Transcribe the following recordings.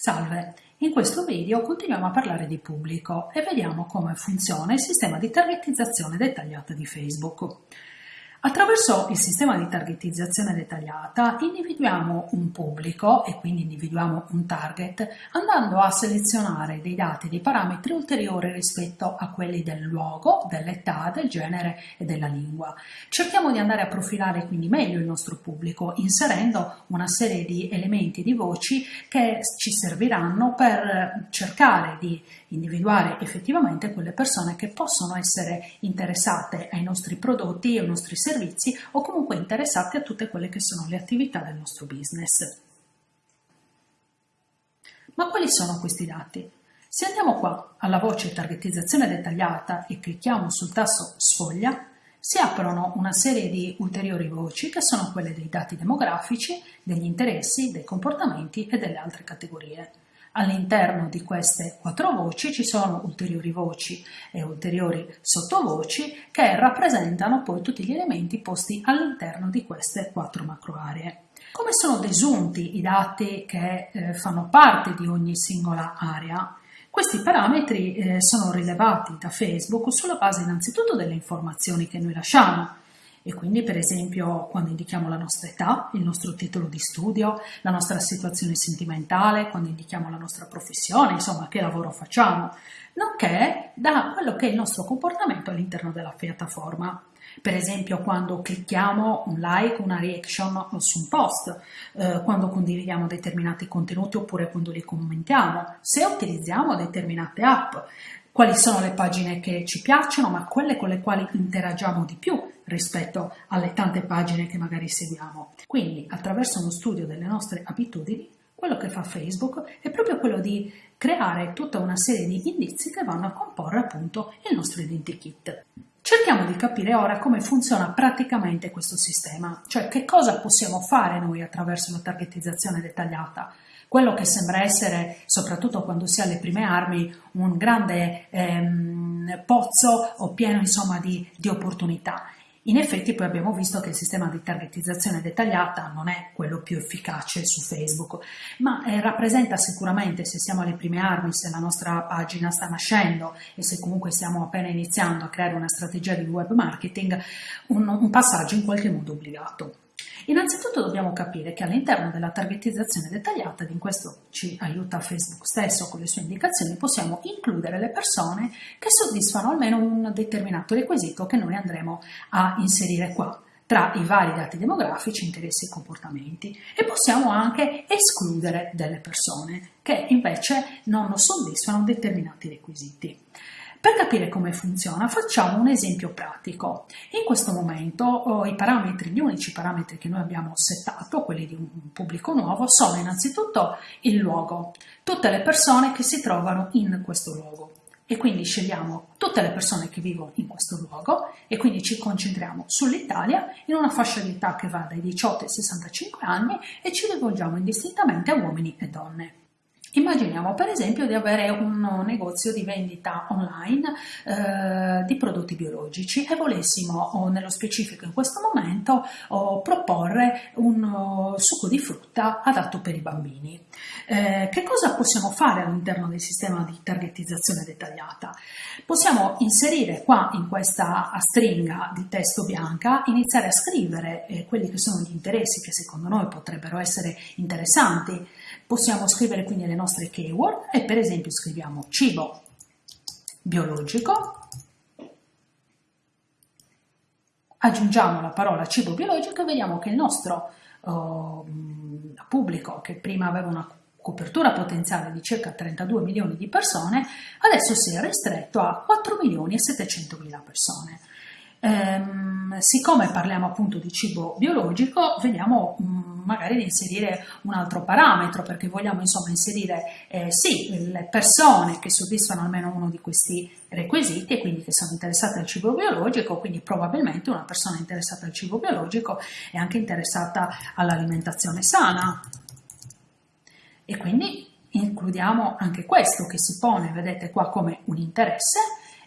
Salve, in questo video continuiamo a parlare di pubblico e vediamo come funziona il sistema di targetizzazione dettagliata di Facebook. Attraverso il sistema di targetizzazione dettagliata individuiamo un pubblico e quindi individuiamo un target andando a selezionare dei dati, dei parametri ulteriori rispetto a quelli del luogo, dell'età, del genere e della lingua. Cerchiamo di andare a profilare quindi meglio il nostro pubblico inserendo una serie di elementi di voci che ci serviranno per cercare di individuare effettivamente quelle persone che possono essere interessate ai nostri prodotti ai nostri servizi o comunque interessate a tutte quelle che sono le attività del nostro business. Ma quali sono questi dati? Se andiamo qua alla voce targetizzazione dettagliata e clicchiamo sul tasto sfoglia, si aprono una serie di ulteriori voci che sono quelle dei dati demografici, degli interessi, dei comportamenti e delle altre categorie. All'interno di queste quattro voci ci sono ulteriori voci e ulteriori sottovoci che rappresentano poi tutti gli elementi posti all'interno di queste quattro macro aree. Come sono desunti i dati che eh, fanno parte di ogni singola area? Questi parametri eh, sono rilevati da Facebook sulla base innanzitutto delle informazioni che noi lasciamo, e quindi per esempio quando indichiamo la nostra età, il nostro titolo di studio, la nostra situazione sentimentale, quando indichiamo la nostra professione, insomma che lavoro facciamo, nonché da quello che è il nostro comportamento all'interno della piattaforma. Per esempio quando clicchiamo un like, una reaction su un post, eh, quando condividiamo determinati contenuti oppure quando li commentiamo, se utilizziamo determinate app, quali sono le pagine che ci piacciono, ma quelle con le quali interagiamo di più rispetto alle tante pagine che magari seguiamo. Quindi, attraverso uno studio delle nostre abitudini, quello che fa Facebook è proprio quello di creare tutta una serie di indizi che vanno a comporre appunto il nostro identikit. Cerchiamo di capire ora come funziona praticamente questo sistema, cioè che cosa possiamo fare noi attraverso la targetizzazione dettagliata quello che sembra essere, soprattutto quando si ha le prime armi, un grande ehm, pozzo o pieno insomma di, di opportunità. In effetti poi abbiamo visto che il sistema di targetizzazione dettagliata non è quello più efficace su Facebook, ma eh, rappresenta sicuramente, se siamo alle prime armi, se la nostra pagina sta nascendo e se comunque stiamo appena iniziando a creare una strategia di web marketing, un, un passaggio in qualche modo obbligato. Innanzitutto dobbiamo capire che all'interno della targetizzazione dettagliata, ed in questo ci aiuta Facebook stesso con le sue indicazioni, possiamo includere le persone che soddisfano almeno un determinato requisito che noi andremo a inserire qua tra i vari dati demografici, interessi e comportamenti e possiamo anche escludere delle persone che invece non soddisfano determinati requisiti. Per capire come funziona facciamo un esempio pratico. In questo momento oh, i parametri, gli unici parametri che noi abbiamo settato, quelli di un pubblico nuovo, sono innanzitutto il luogo, tutte le persone che si trovano in questo luogo e quindi scegliamo tutte le persone che vivono in questo luogo e quindi ci concentriamo sull'Italia in una fascia di età che va dai 18 ai 65 anni e ci rivolgiamo indistintamente a uomini e donne. Immaginiamo per esempio di avere un negozio di vendita online eh, di prodotti biologici e volessimo, o nello specifico in questo momento, o proporre un o, succo di frutta adatto per i bambini. Eh, che cosa possiamo fare all'interno del sistema di targetizzazione dettagliata? Possiamo inserire qua in questa stringa di testo bianca, iniziare a scrivere eh, quelli che sono gli interessi che secondo noi potrebbero essere interessanti Possiamo scrivere quindi le nostre keyword e per esempio scriviamo cibo biologico, aggiungiamo la parola cibo biologico e vediamo che il nostro uh, pubblico, che prima aveva una copertura potenziale di circa 32 milioni di persone, adesso si è ristretto a 4 milioni e 700 mila persone. Ehm, siccome parliamo appunto di cibo biologico, vediamo mh, magari di inserire un altro parametro, perché vogliamo insomma inserire eh, sì, le persone che soddisfano almeno uno di questi requisiti e quindi che sono interessate al cibo biologico, quindi probabilmente una persona interessata al cibo biologico è anche interessata all'alimentazione sana. E quindi includiamo anche questo che si pone, vedete qua, come un interesse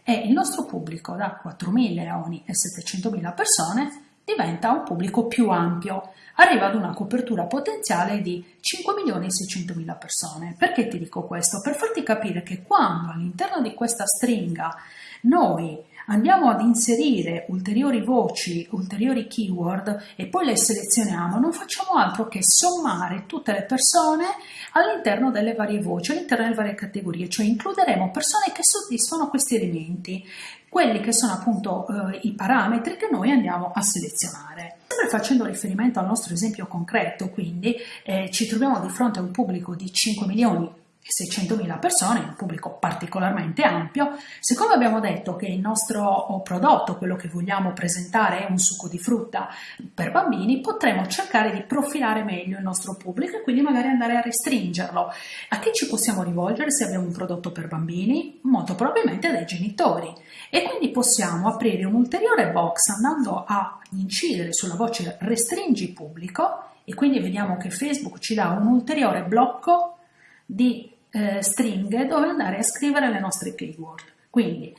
e il nostro pubblico da 4 milioni e 700 mila persone diventa un pubblico più ampio, arriva ad una copertura potenziale di 5 milioni e 600 mila persone. Perché ti dico questo? Per farti capire che quando all'interno di questa stringa noi andiamo ad inserire ulteriori voci, ulteriori keyword e poi le selezioniamo, non facciamo altro che sommare tutte le persone all'interno delle varie voci, all'interno delle varie categorie, cioè includeremo persone che soddisfano questi elementi, quelli che sono appunto eh, i parametri che noi andiamo a selezionare. Sempre facendo riferimento al nostro esempio concreto, quindi eh, ci troviamo di fronte a un pubblico di 5 milioni 600.000 persone, un pubblico particolarmente ampio, siccome abbiamo detto che il nostro prodotto, quello che vogliamo presentare è un succo di frutta per bambini, potremo cercare di profilare meglio il nostro pubblico e quindi magari andare a restringerlo. A chi ci possiamo rivolgere se abbiamo un prodotto per bambini? Molto probabilmente dai genitori e quindi possiamo aprire un ulteriore box andando a incidere sulla voce restringi pubblico e quindi vediamo che Facebook ci dà un ulteriore blocco di eh, stringhe dove andare a scrivere le nostre keyword. Quindi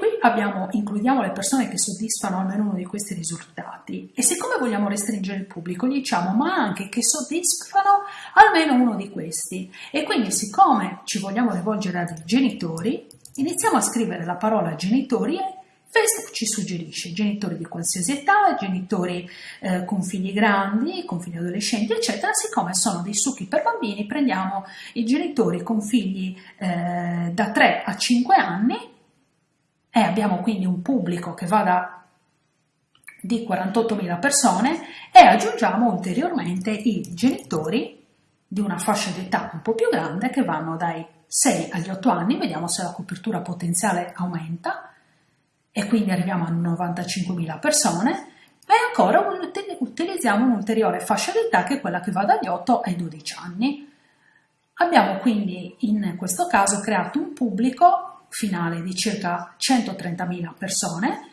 qui abbiamo, includiamo le persone che soddisfano almeno uno di questi risultati e siccome vogliamo restringere il pubblico diciamo ma anche che soddisfano almeno uno di questi e quindi siccome ci vogliamo rivolgere ai genitori iniziamo a scrivere la parola genitori Facebook ci suggerisce genitori di qualsiasi età, genitori eh, con figli grandi, con figli adolescenti, eccetera. Siccome sono dei succhi per bambini, prendiamo i genitori con figli eh, da 3 a 5 anni e abbiamo quindi un pubblico che va da di 48.000 persone e aggiungiamo ulteriormente i genitori di una fascia d'età un po' più grande che vanno dai 6 agli 8 anni, vediamo se la copertura potenziale aumenta, e quindi arriviamo a 95.000 persone e ancora utilizziamo un'ulteriore fascia d'età che è quella che va dagli 8 ai 12 anni. Abbiamo quindi in questo caso creato un pubblico finale di circa 130.000 persone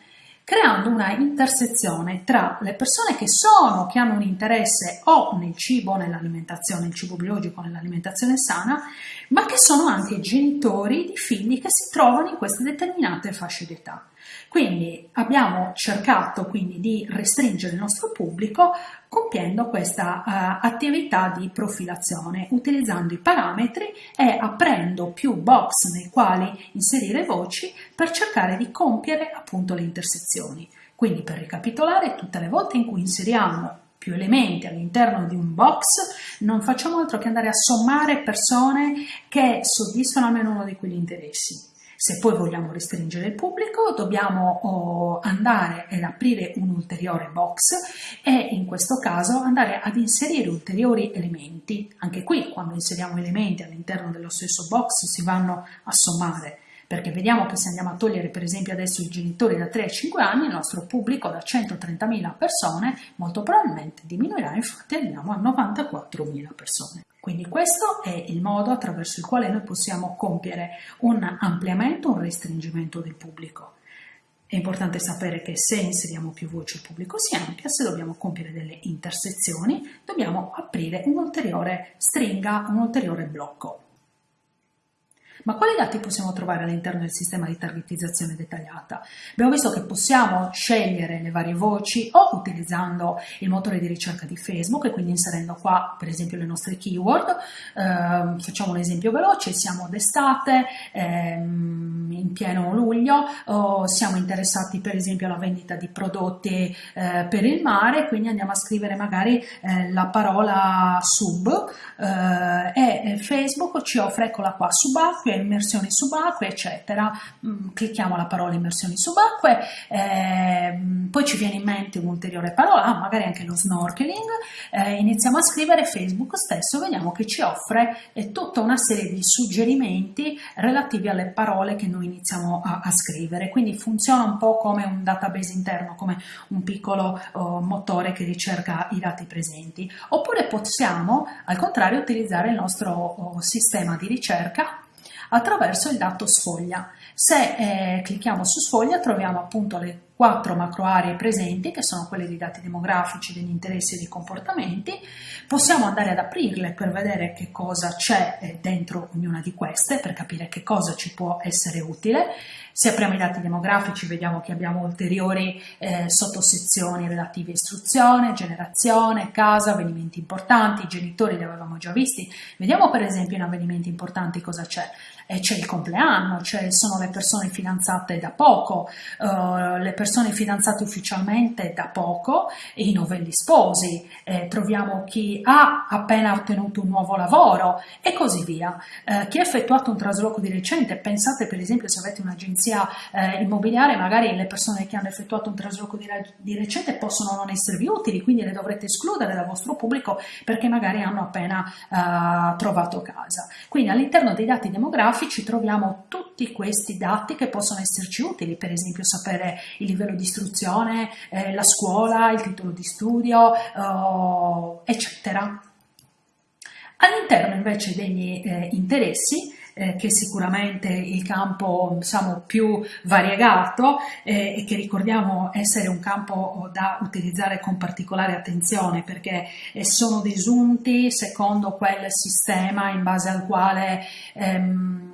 creando una intersezione tra le persone che sono, che hanno un interesse o nel cibo, nell'alimentazione, il cibo biologico, nell'alimentazione sana, ma che sono anche genitori di figli che si trovano in queste determinate fasce d'età. Quindi abbiamo cercato quindi di restringere il nostro pubblico compiendo questa uh, attività di profilazione, utilizzando i parametri e aprendo più box nei quali inserire voci per cercare di compiere appunto le intersezioni. Quindi per ricapitolare, tutte le volte in cui inseriamo più elementi all'interno di un box, non facciamo altro che andare a sommare persone che soddisfano almeno uno di quegli interessi. Se poi vogliamo restringere il pubblico dobbiamo oh, andare ad aprire un ulteriore box e in questo caso andare ad inserire ulteriori elementi. Anche qui quando inseriamo elementi all'interno dello stesso box si vanno a sommare perché vediamo che se andiamo a togliere per esempio adesso i genitori da 3 a 5 anni, il nostro pubblico da 130.000 persone molto probabilmente diminuirà, infatti andiamo a 94.000 persone. Quindi questo è il modo attraverso il quale noi possiamo compiere un ampliamento, un restringimento del pubblico. È importante sapere che se inseriamo più voci il pubblico si amplia, se dobbiamo compiere delle intersezioni dobbiamo aprire un'ulteriore stringa, un ulteriore blocco. Ma quali dati possiamo trovare all'interno del sistema di targetizzazione dettagliata? Abbiamo visto che possiamo scegliere le varie voci o utilizzando il motore di ricerca di Facebook e quindi inserendo qua per esempio le nostre keyword. Eh, facciamo un esempio veloce, siamo d'estate, ehm, in pieno luglio, o siamo interessati per esempio alla vendita di prodotti eh, per il mare, quindi andiamo a scrivere magari eh, la parola sub eh, e Facebook ci offre, eccola qua, subacqueo subacquee, immersioni subacquee, eccetera. Mm, clicchiamo la parola immersioni subacquee, eh, poi ci viene in mente un'ulteriore parola, ah, magari anche lo snorkeling, eh, iniziamo a scrivere Facebook stesso, vediamo che ci offre eh, tutta una serie di suggerimenti relativi alle parole che noi iniziamo a, a scrivere, quindi funziona un po' come un database interno, come un piccolo oh, motore che ricerca i dati presenti, oppure possiamo al contrario utilizzare il nostro oh, sistema di ricerca attraverso il dato sfoglia. Se eh, clicchiamo su sfoglia troviamo appunto le quattro macro aree presenti che sono quelle dei dati demografici, degli interessi e dei comportamenti, possiamo andare ad aprirle per vedere che cosa c'è eh, dentro ognuna di queste, per capire che cosa ci può essere utile. Se apriamo i dati demografici vediamo che abbiamo ulteriori eh, sottosezioni relative a istruzione, generazione, casa, avvenimenti importanti, genitori li avevamo già visti. Vediamo per esempio in avvenimenti importanti cosa c'è eh, c'è il compleanno, cioè sono le persone fidanzate da poco, eh, le persone fidanzate ufficialmente da poco i novelli sposi, eh, troviamo chi ha appena ottenuto un nuovo lavoro e così via. Eh, chi ha effettuato un trasloco di recente, pensate per esempio se avete un'agenzia eh, immobiliare, magari le persone che hanno effettuato un trasloco di, di recente possono non esservi utili, quindi le dovrete escludere dal vostro pubblico perché magari hanno appena eh, trovato casa. Quindi all'interno dei dati demografici grafici troviamo tutti questi dati che possono esserci utili, per esempio sapere il livello di istruzione, eh, la scuola, il titolo di studio, eh, eccetera. All'interno invece degli eh, interessi eh, che è sicuramente il campo diciamo, più variegato eh, e che ricordiamo essere un campo da utilizzare con particolare attenzione perché eh, sono desunti secondo quel sistema in base al quale ehm,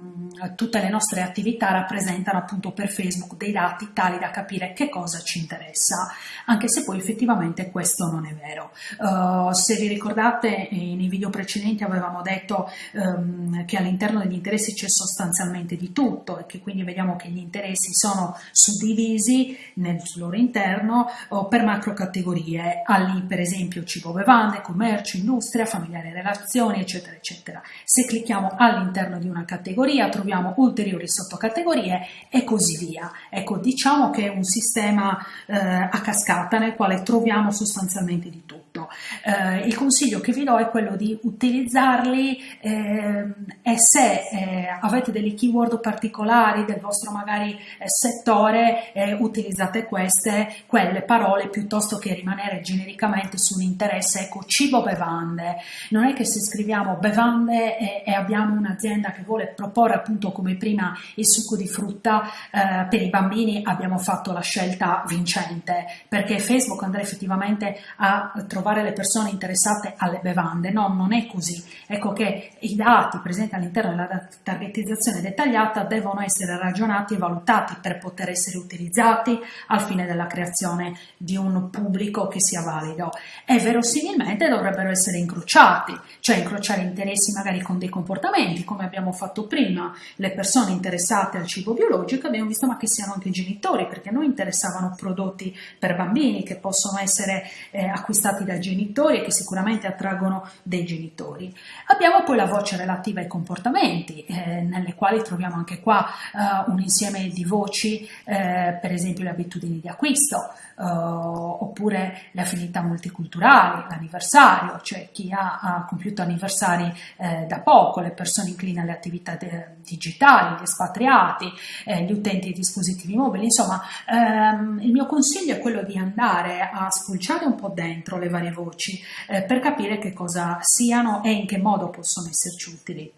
tutte le nostre attività rappresentano appunto per Facebook dei dati tali da capire che cosa ci interessa, anche se poi effettivamente questo non è vero. Uh, se vi ricordate nei video precedenti avevamo detto um, che all'interno degli interessi c'è sostanzialmente di tutto e che quindi vediamo che gli interessi sono suddivisi nel loro interno uh, per macro categorie, ali per esempio cibo bevande, commercio, industria, familiare relazioni eccetera eccetera. Se clicchiamo all'interno di una categoria troviamo ulteriori sottocategorie e così via. Ecco, diciamo che è un sistema eh, a cascata nel quale troviamo sostanzialmente di tutto. Eh, il consiglio che vi do è quello di utilizzarli eh, e se eh, avete delle keyword particolari del vostro magari eh, settore, eh, utilizzate queste, quelle parole piuttosto che rimanere genericamente su un interesse, ecco, cibo bevande. Non è che se scriviamo bevande e, e abbiamo un'azienda che vuole proporre appunto come prima il succo di frutta eh, per i bambini abbiamo fatto la scelta vincente perché Facebook andrà effettivamente a trovare le persone interessate alle bevande, no, non è così. Ecco che i dati presenti all'interno della targetizzazione dettagliata devono essere ragionati e valutati per poter essere utilizzati al fine della creazione di un pubblico che sia valido. E verosimilmente dovrebbero essere incrociati, cioè incrociare interessi magari con dei comportamenti come abbiamo fatto prima, le persone interessate al cibo biologico abbiamo visto ma che siano anche i genitori perché a noi interessavano prodotti per bambini che possono essere eh, acquistati dai genitori e che sicuramente attraggono dei genitori. Abbiamo poi la voce relativa ai comportamenti eh, nelle quali troviamo anche qua eh, un insieme di voci eh, per esempio le abitudini di acquisto eh, oppure le affinità multiculturali, l'anniversario, cioè chi ha, ha compiuto anniversari eh, da poco, le persone incline alle attività digitali, gli espatriati, eh, gli utenti di dispositivi mobili, insomma ehm, il mio consiglio è quello di andare a spulciare un po' dentro le varie voci eh, per capire che cosa siano e in che modo possono esserci utili.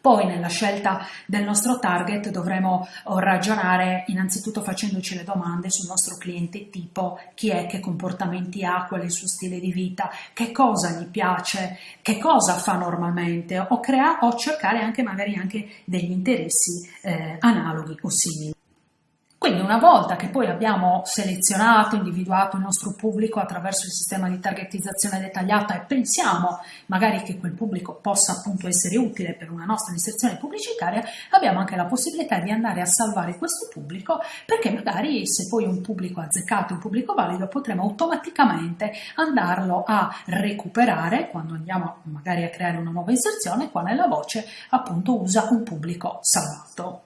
Poi nella scelta del nostro target dovremo oh, ragionare innanzitutto facendoci le domande sul nostro cliente tipo chi è, che comportamenti ha, qual è il suo stile di vita, che cosa gli piace, che cosa fa normalmente o, crea, o cercare anche magari anche degli interessi eh, analoghi o simili. Quindi una volta che poi abbiamo selezionato, individuato il nostro pubblico attraverso il sistema di targetizzazione dettagliata e pensiamo magari che quel pubblico possa appunto essere utile per una nostra inserzione pubblicitaria, abbiamo anche la possibilità di andare a salvare questo pubblico perché magari se poi un pubblico azzeccato, un pubblico valido, potremo automaticamente andarlo a recuperare quando andiamo magari a creare una nuova inserzione, qua nella voce appunto usa un pubblico salvato.